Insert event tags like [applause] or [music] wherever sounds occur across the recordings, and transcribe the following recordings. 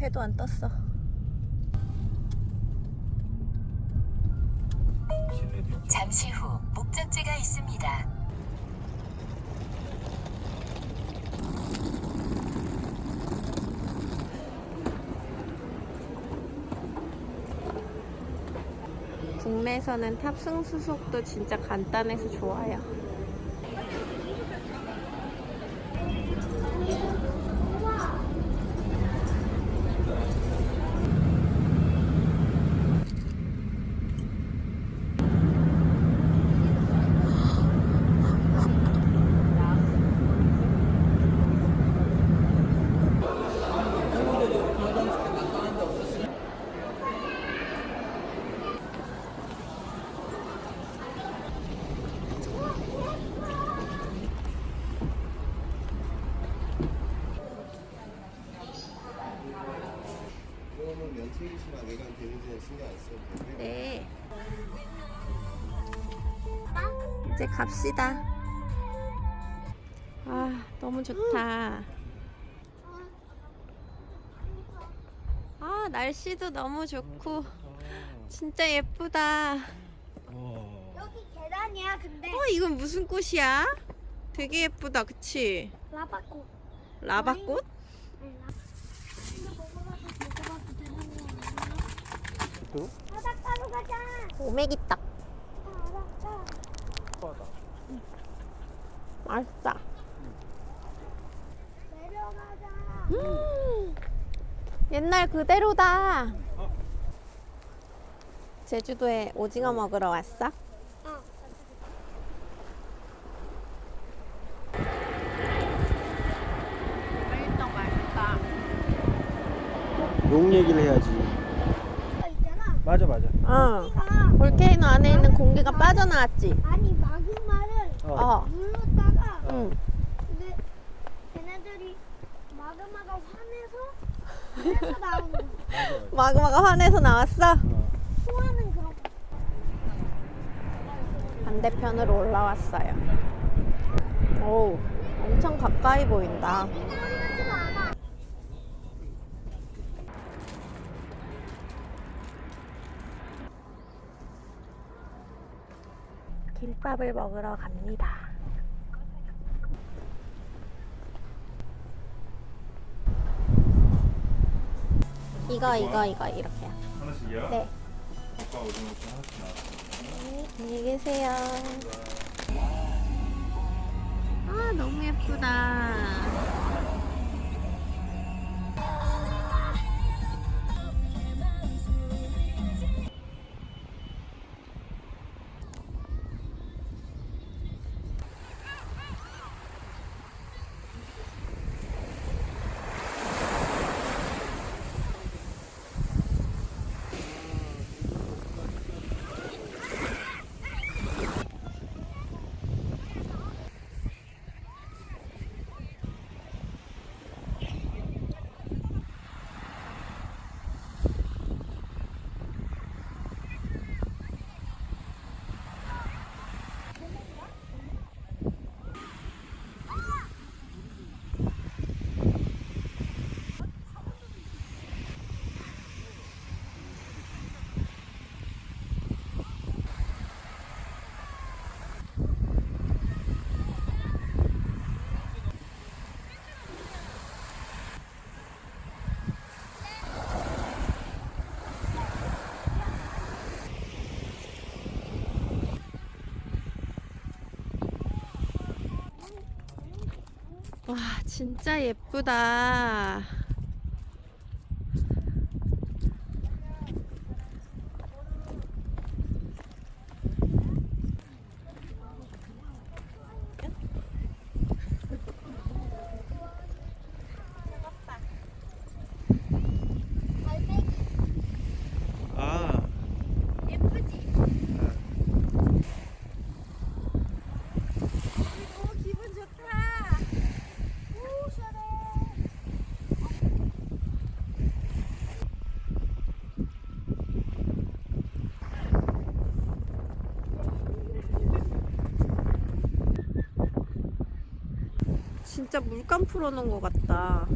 해도 안 떴어. 잠시 후 목적지가 있습니다. 국내에서는 탑승 수속도 진짜 간단해서 좋아요. 그거는 면책이시나 외관 되는지는 신경 안 써도 되고요. 네. 이제 갑시다. 아, 너무 좋다. 아, 날씨도 너무 좋고, 진짜 예쁘다. 여기 계단이야 근데 어, 이건 무슨 꽃이야? 되게 예쁘다, 그치? 라바꽃 라바꽃? 바닷가로 가자 오메기떡. 바닷가 맛있다. 내려가자 음, 옛날 그대로다. 제주도에 오징어 먹으러 왔어? 어. 맛있다. 용 얘기를 해야지. 이거 있잖아 맞아 맞아. 어. 우리가 볼케이노 안에 있는 공기가 빠져나왔지? 아니 마그마를 어. 어. 눌렀다가 응. 근데 걔네들이 마그마가 화내서 거야 [laughs] 마그마가 화내서 나왔어? 어. 소화는 그런 거 반대편으로 올라왔어요. 오, 엄청 가까이 보인다. 하지 않아 김밥을 먹으러 갑니다. 이거 이거 이거 이렇게요. 하나씩이요? 네. 아빠 오징어 하나씩 나왔어요. 안녕히 계세요. 아 너무 예쁘다. 진짜 예쁘다. 아. 예쁘지? 너무 기분 좋다. 오, 시원해. 진짜 물감 풀어놓은 것 같다.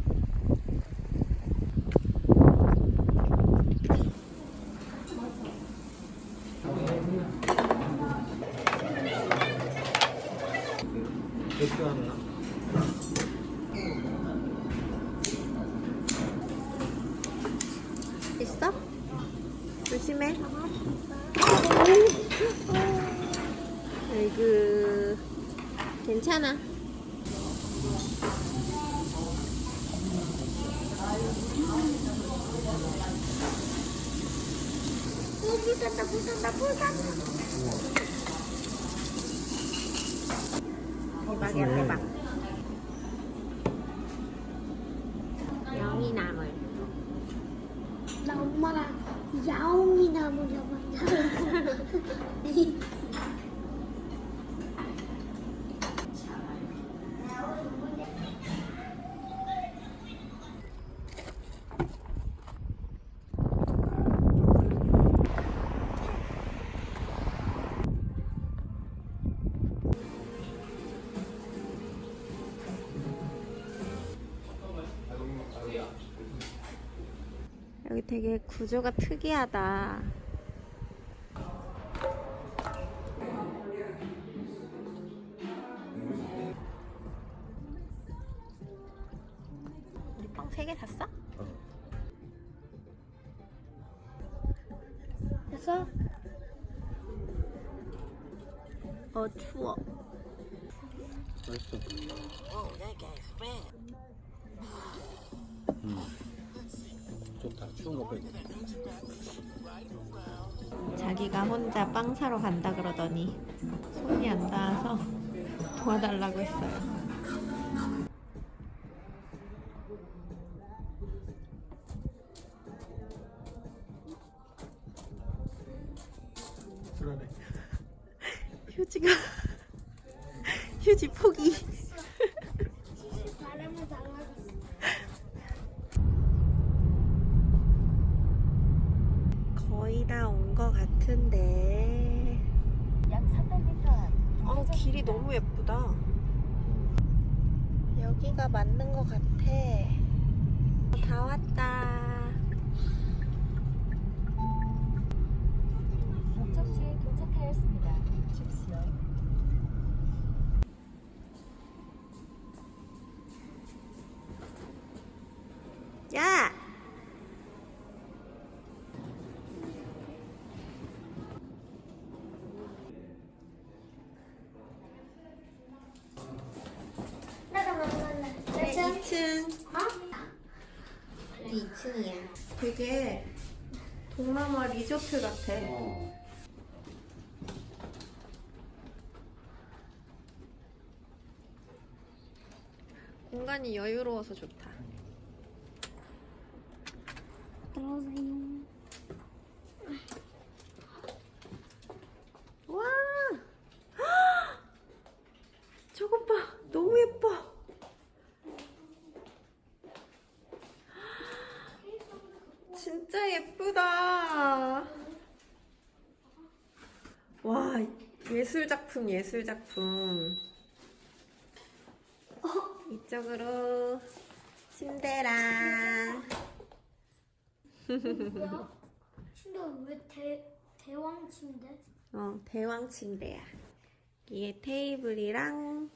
rebusan oh, bagian tebak 되게 구조가 특이하다. 우리 빵세개 샀어? 됐어? 어 추워. 맛있어. 음. 좋다. 추운 거 빼고. 자기가 혼자 빵 사러 간다 그러더니 손이 안 닿아서 도와달라고 했어요. 야! 나가 나갈래. 네, 몇 층? 2층. 어? 2층이야. 되게 동남아 리조트 같아. 공간이 여유로워서 좋다. 들어오세요. 와! 저것 봐. 너무 예뻐. 진짜 예쁘다. 와, 예술 작품, 예술 작품. 이쪽으로 침대랑 뭐야? [laughs] 침대 왜 대, 대왕 침대? 어, 대왕 침대야. 여기에 테이블이랑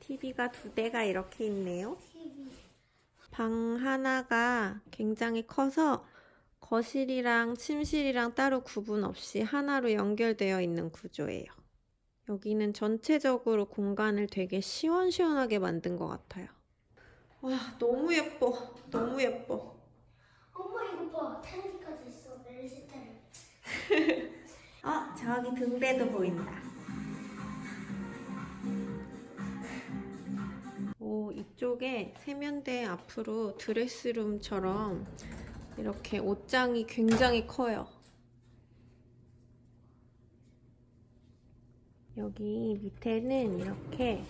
TV가 두 대가 이렇게 있네요. TV. 방 하나가 굉장히 커서 거실이랑 침실이랑 따로 구분 없이 하나로 연결되어 있는 구조예요. 여기는 전체적으로 공간을 되게 시원시원하게 만든 것 같아요. 와, 너무 예뻐. 너무 예뻐. 엄마 이거 봐. 테레비까지 있어. LG 테레비. 어, 저기 등대도 보인다. 오, 이쪽에 세면대 앞으로 드레스룸처럼 이렇게 옷장이 굉장히 커요. 여기 밑에는 이렇게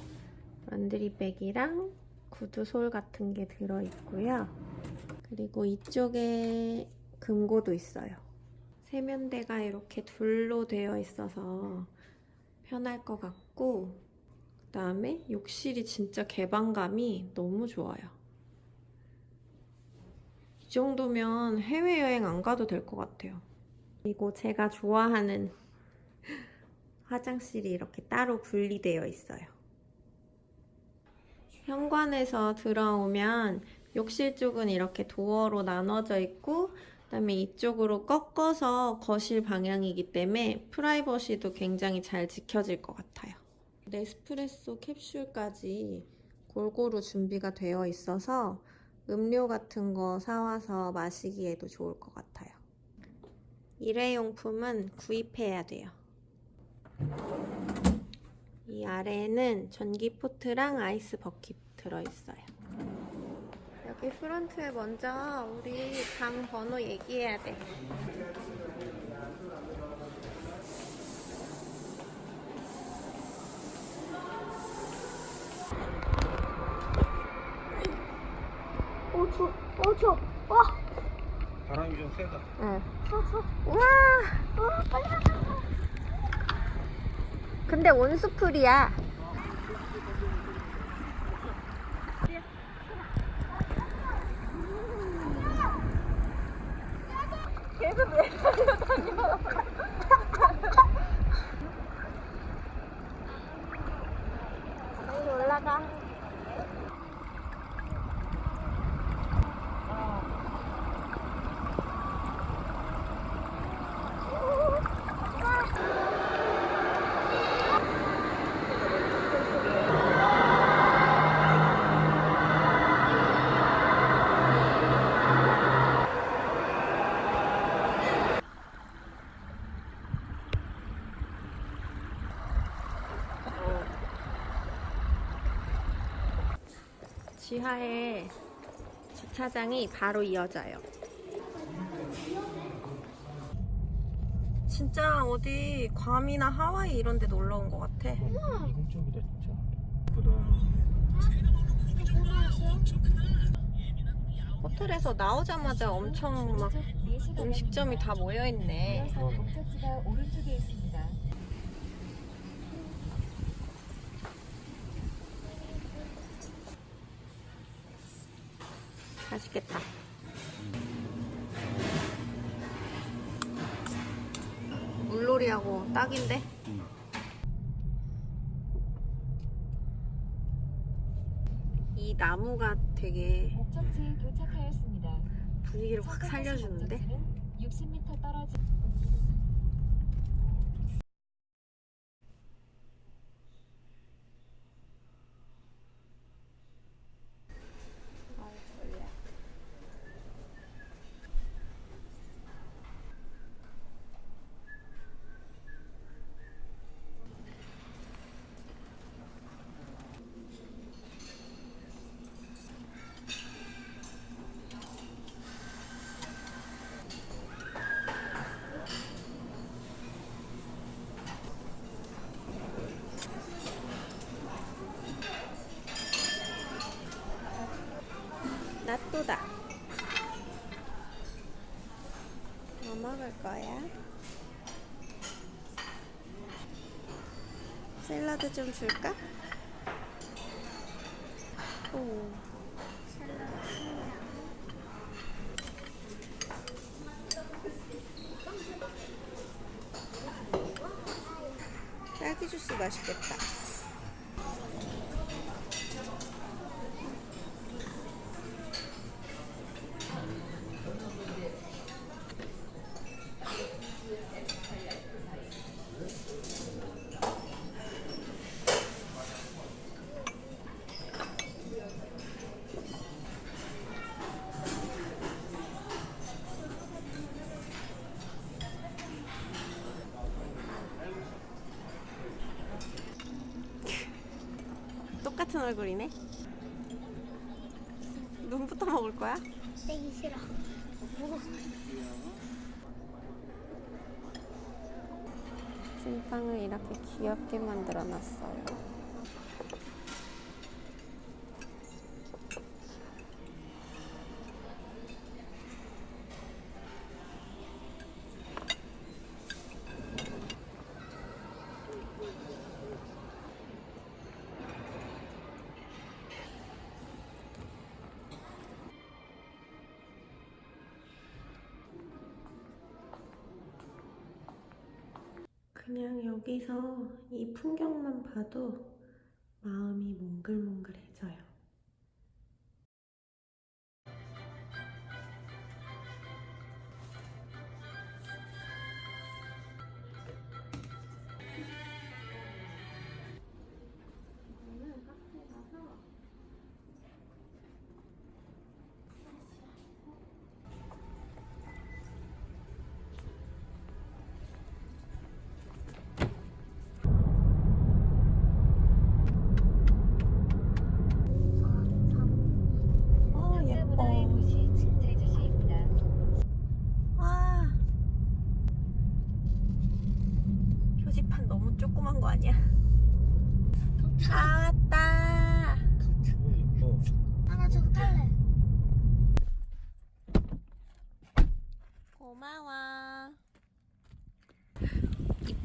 런드리백이랑 구두솔 같은 게 들어있고요. 그리고 이쪽에 금고도 있어요. 세면대가 이렇게 둘로 되어 있어서 편할 것 같고 그 다음에 욕실이 진짜 개방감이 너무 좋아요. 이 정도면 해외여행 안 가도 될 것 같아요. 그리고 제가 좋아하는 화장실이 이렇게 따로 분리되어 있어요. 현관에서 들어오면 욕실 쪽은 이렇게 도어로 나눠져 있고 그다음에 이쪽으로 꺾어서 거실 방향이기 때문에 프라이버시도 굉장히 잘 지켜질 것 같아요. 네스프레소 캡슐까지 골고루 준비가 되어 있어서 음료 같은 거 사와서 마시기에도 좋을 것 같아요. 일회용품은 구입해야 돼요. 이 아래에는 전기 포트랑 아이스 버킷 들어있어요. 여기 프론트에 먼저 우리 방 번호 얘기해야 돼. 오, 저, 오, 저, 와, 바람이 좀 세다. 응. 저, 저, 와! 와, 빨리 가자. 근데 온수풀이야. 빨리 올라가. 지하에 주차장이 바로 이어져요. 진짜 어디 괌이나 하와이 이런 데 놀러 온 것 같아. 이국적이다 진짜. 예쁘다. 호텔에서 나오자마자 엄청 막 음식점이 다 모여 있네. 이어서 목적지가 오른쪽에 있습니다. 맛있겠다. 물놀이하고 딱인데? 응. 이 나무가 되게 목적지에 도착하였습니다. 분위기를 확 살려주는데? 60m 떨어진 나또다. 뭐 먹을 거야? 샐러드 좀 줄까? 똑같은 얼굴이네. 눈부터 먹을 거야? 떼기 싫어. 찐빵을 이렇게 귀엽게 만들어 놨어요. 여기서 이 풍경만 봐도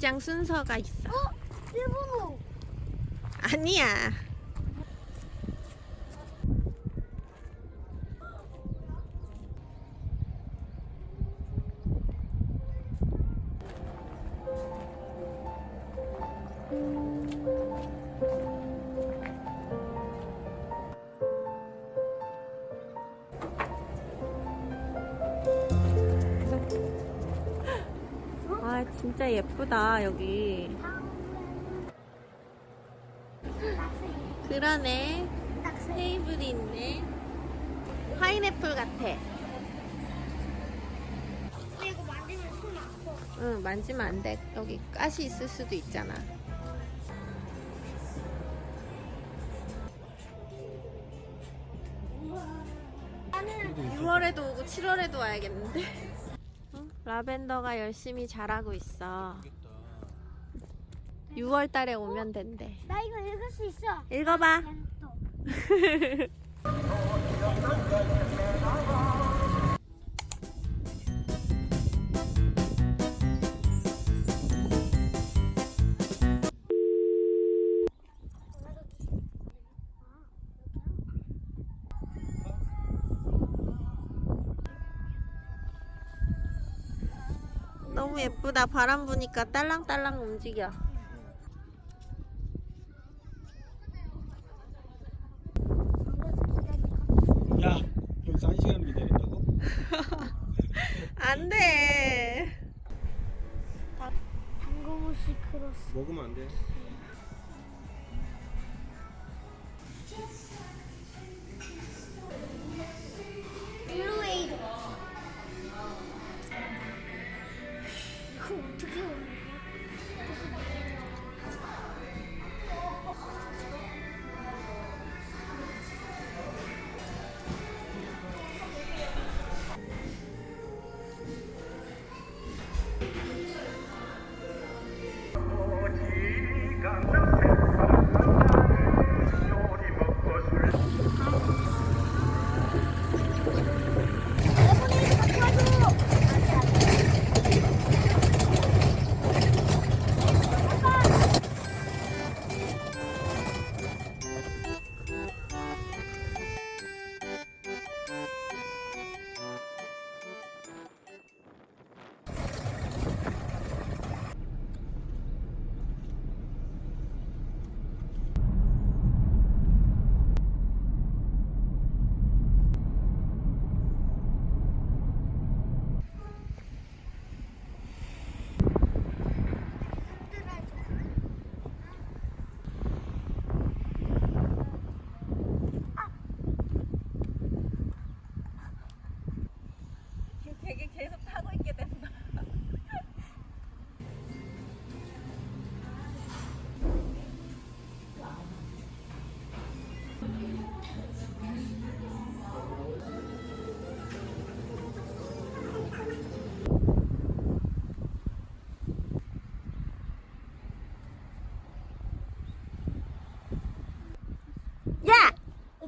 입장 순서가 있어. 어? 일본어. 아니야. 진짜 예쁘다 여기. 그러네. 테이블이 있네. 파인애플 같아. 이거 만지면 손 아파. 응, 만지면 안 돼. 여기 가시 있을 수도 있잖아. 나는 6월에도 오고 7월에도 와야겠는데. 어? 라벤더가 열심히 자라고 있어. 6월 달에 오면 된대. 나 이거 읽을 수 있어. 읽어봐. [laughs] 예쁘다. 바람 부니까 딸랑딸랑 움직여. 야 여기서 한 시간 기다린다고? [laughs] 안 돼. 당고무시 크로스. 먹으면 안돼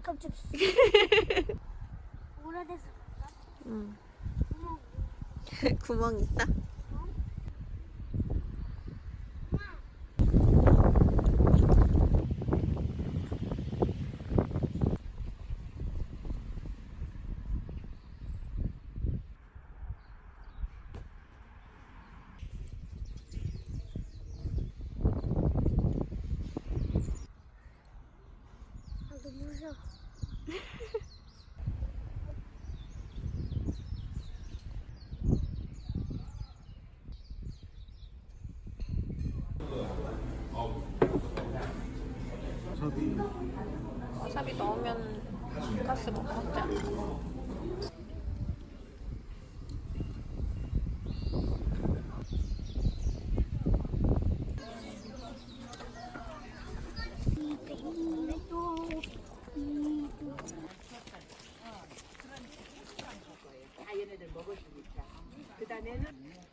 이 깜짝. [laughs] 오래돼서? 응. 구멍 [laughs] 있어? 아, 너무 무서워. 와사비 와사비 넣으면 가스 못 먹지 않아?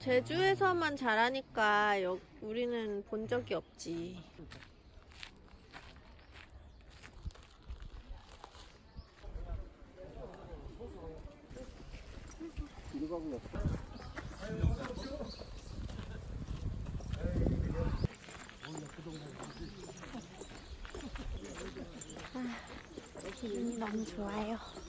제주에서만 자라니까 여, 우리는 본 적이 없지. 아, 기분이 너무 좋아요.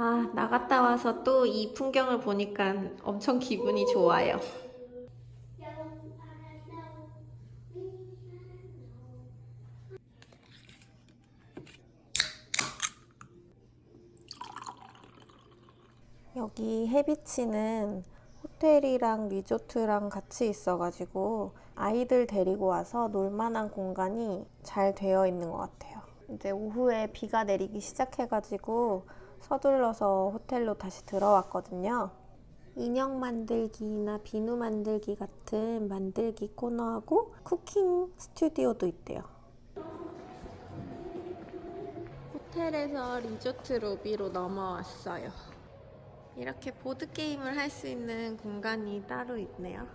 아, 나갔다 와서 또 이 풍경을 보니까 엄청 기분이 좋아요. 여기 해비치는 호텔이랑 리조트랑 같이 있어가지고 아이들 데리고 와서 놀만한 공간이 잘 되어 있는 것 같아요. 이제 오후에 비가 내리기 시작해가지고 서둘러서 호텔로 다시 들어왔거든요. 인형 만들기나 비누 만들기 같은 만들기 코너하고 쿠킹 스튜디오도 있대요. 호텔에서 리조트 로비로 넘어왔어요. 이렇게 보드게임을 할 수 있는 공간이 따로 있네요.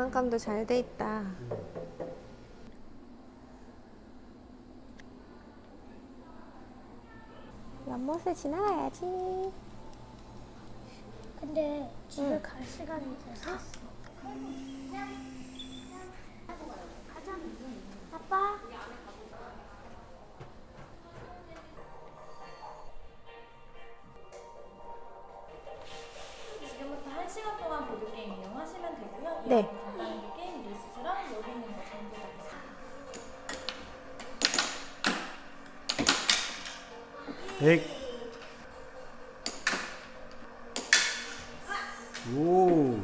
장난감도 잘 돼 있다. 연못을 지나가야지. 근데 집에 갈 시간이 돼서. 가자. 아빠. 지금부터 1시간 동안 보드게임 이용하시면 되고요. 네. 있는 거 전부 다 있어요. 백. 오.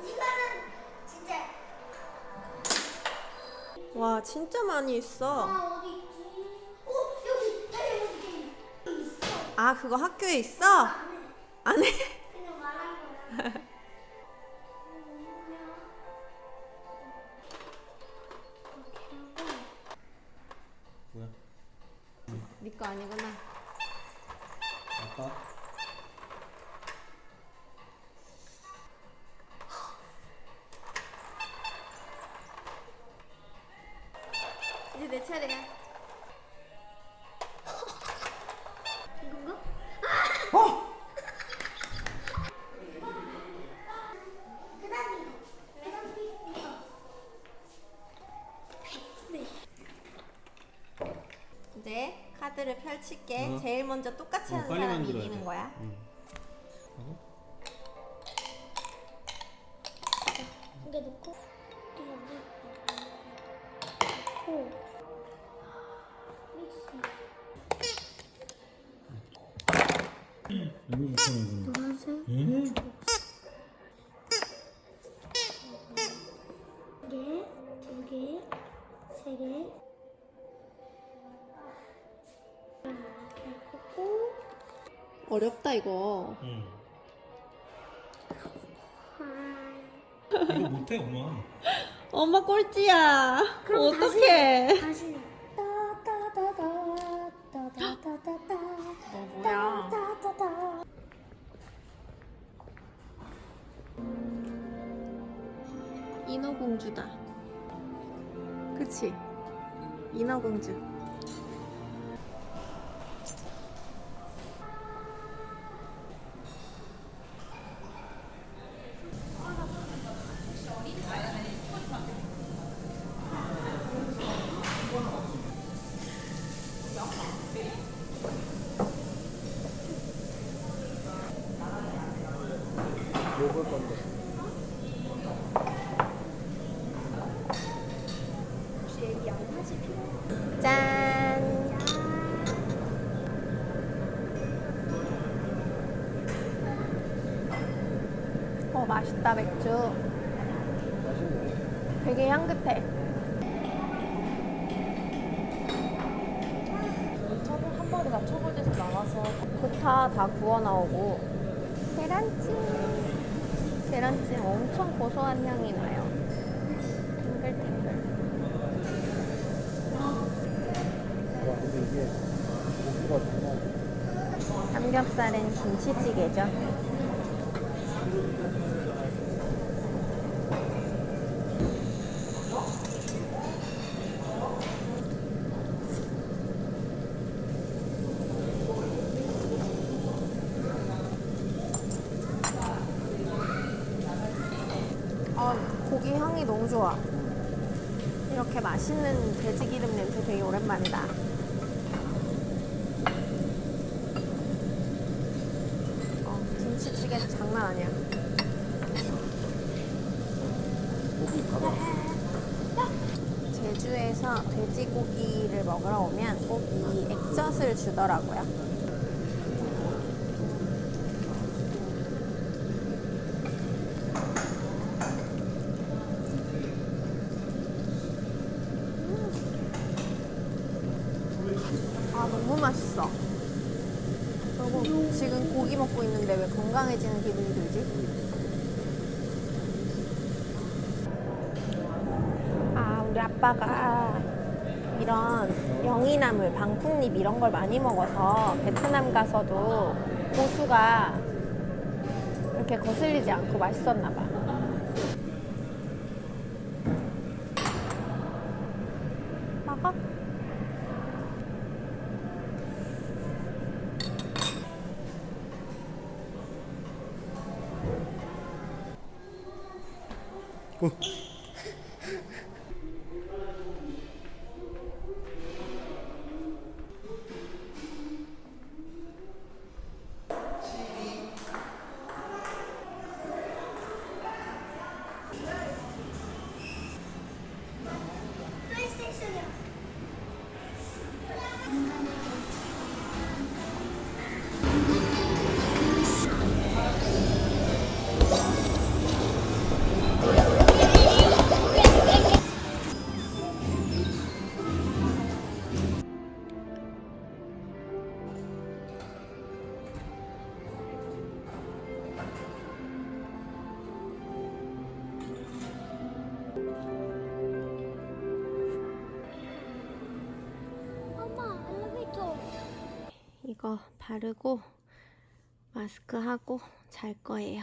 이거는 진짜. 와, 진짜 많이 있어. 아? 어, 있어? 아, 그거 학교에 있어? 안 해? 아 펼칠게. 어. 제일 먼저 똑같이 어, 하는 사람이 이기는 돼. 거야. 응. 이. 이거 못해 엄마. 엄마 꼴찌야. 그럼 어떡해. 다시 따따 마리가 초벌돼서 나와서 좋다 다 구워 나오고. 계란찜. 계란찜 엄청 고소한 향이 나요. 탱글탱글. 삼겹살은 김치찌개죠. 아, 고기 향이 너무 좋아. 이렇게 맛있는 돼지 기름 냄새 되게 오랜만이다. 어, 김치찌개 장난 아니야. 제주에서 돼지고기를 먹으러 오면 꼭 이 액젓을 주더라고요. 음. 아, 너무 맛있어. 그리 고기 먹고 있는데 왜 건강해지는 기분이 들지? 아, 우리 아빠가 이런 영이나물, 방풍잎 이런 걸 많이 먹어서 베트남 가서도 고수가 이렇게 거슬리지 않고 맛있었나 봐. 바르고 마스크 하고 잘 거예요.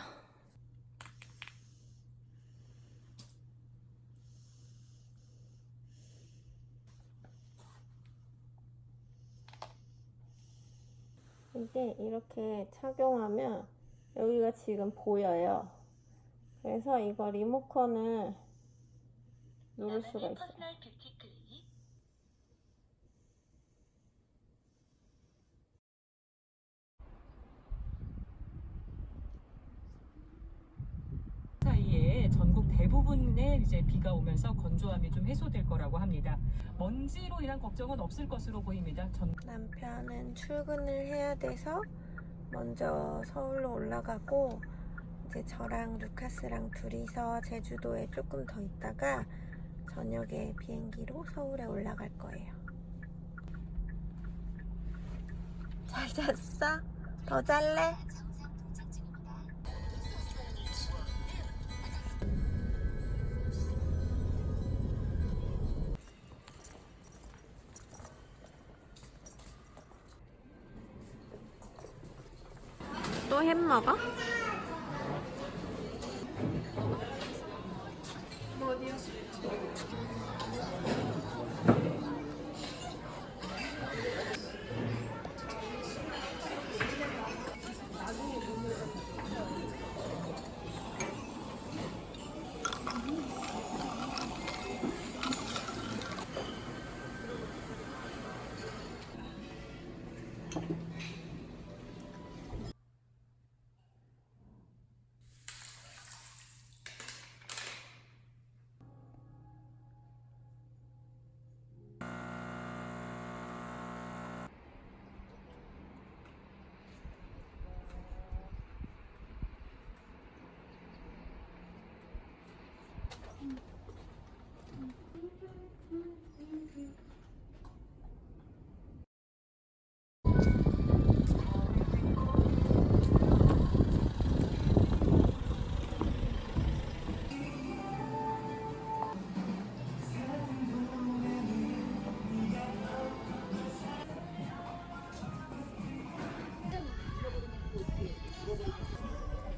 이게 이렇게 착용하면 여기가 지금 보여요. 그래서 이거 리모컨을 누를 수가 있어요. 사이에 전국 대부분에 이제 비가 오면서 건조함이 좀 해소될 거라고 합니다. 먼지로 인한 걱정은 없을 것으로 보입니다. 전 남편은 출근을 해야 돼서 먼저 서울로 올라가고 이제 저랑 루카스랑 둘이서 제주도에 조금 더 있다가 저녁에 비행기로 서울에 올라갈 거예요. 잘 잤어? 더 잘래? 햄 먹어?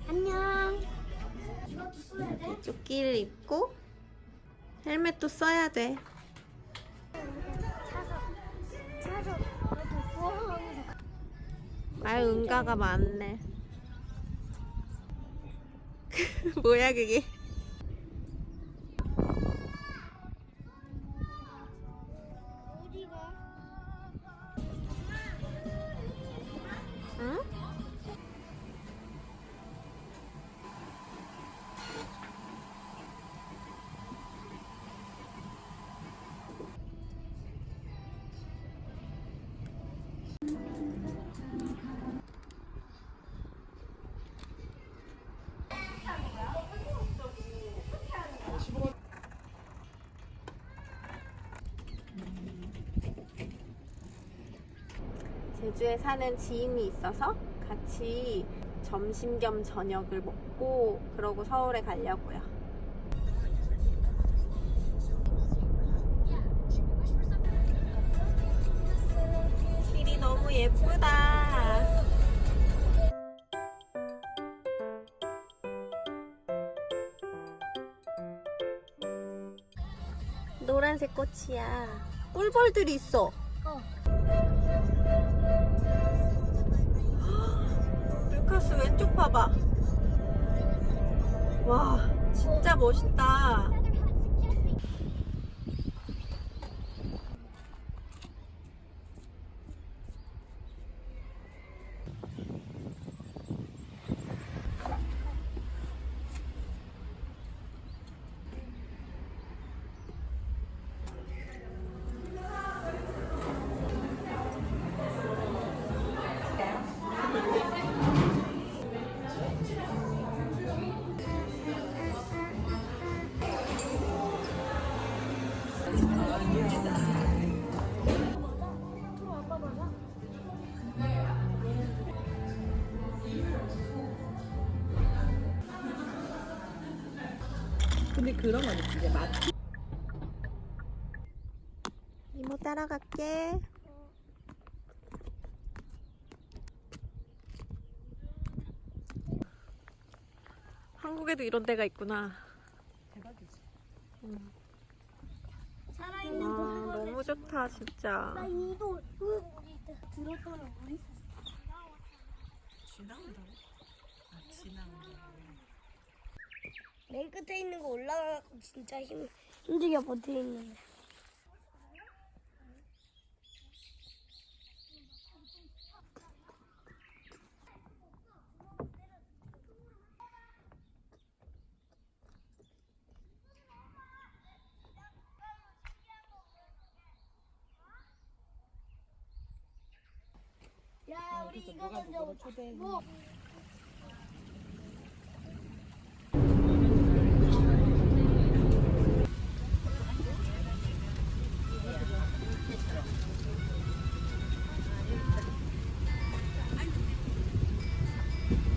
안녕. 조끼를 입고 헬멧도 써야 돼. 말 응가가 많네. [laughs] 뭐야 그게? 제주에 사는 지인이 있어서 같이 점심 겸 저녁을 먹고 그러고 서울에 가려고요. 길이 너무 예쁘다. 노란색 꽃이야. 꿀벌들이 있어. 루카스 왼쪽 봐봐. 와, 진짜 멋있다. 갈게. 한국에도 이런 데가 있구나. 대박이지. 살아있는 아, 거 너무 좋다, 진짜. 나 이도 그 들었더니 우리 지나온다고? 아 지나온다. 맨 끝에 있는 거 올라가 진짜 힘 힘들게 버텨 있는데. 먼저 초대해. 뭐